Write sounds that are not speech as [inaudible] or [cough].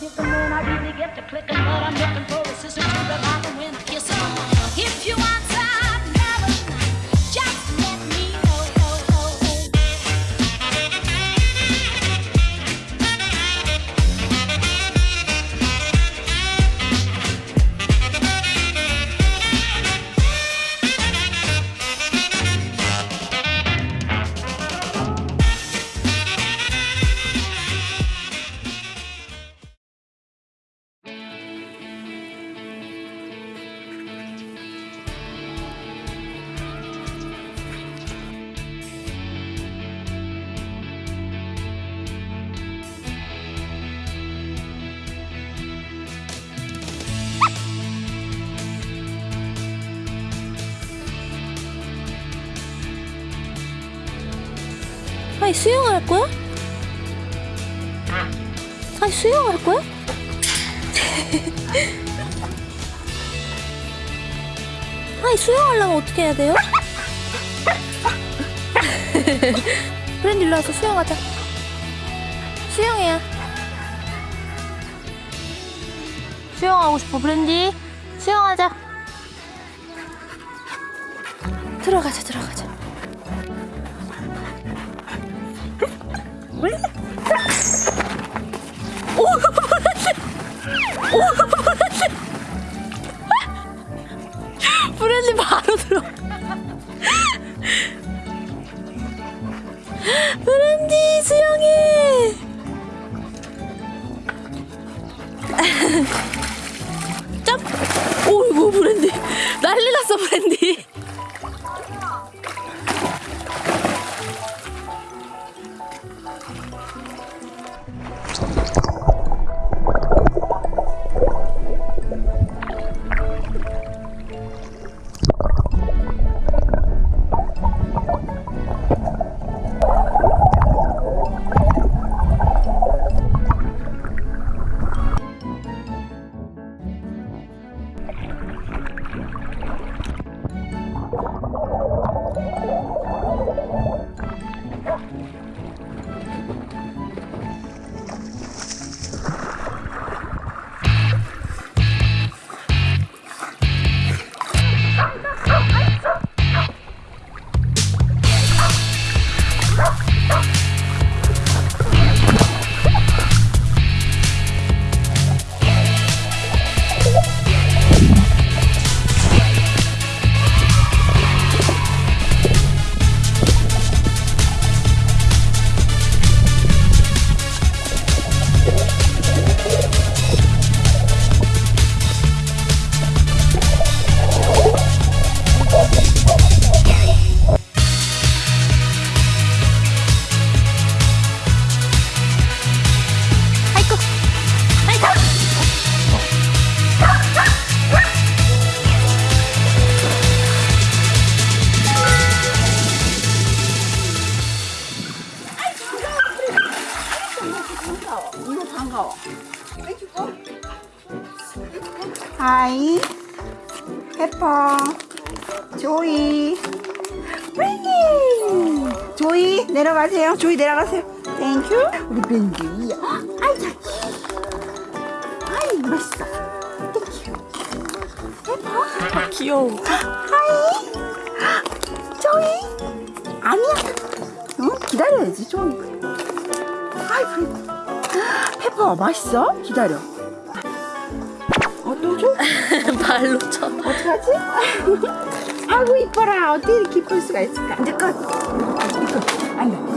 chicken, then I really get to clicking, but I'm looking for assistance to the box. 아니 수영할 거야? 아니 수영할 거야? [laughs] 아니 수영하려면 어떻게 해야 돼요? [laughs] 브랜디 일로 와서 수영하자 수영해야 수영하고 싶어 브랜디 수영하자 들어가자 들어가자 브랜디 수영해. [laughs] 짭. 오이고 브랜디 난리 났어 브랜디. Hi, 페퍼, 조이, wendy. 조이 내려가세요. 조이 내려가세요. Thank you. 우리 웬디. 아이. 아이 멋있어. Thank you. 페퍼. 귀여워. Hi. 조이. 아니야. 응? 기다려야지 조이. 아이 그래. 페퍼 맛있어? 기다려. 어, 또 줘? 발로 쳐. 어떡하지? [laughs] 아이고 이뻐라 어떻게 이쁠 수가 있을까 이제 끝 이거 안 돼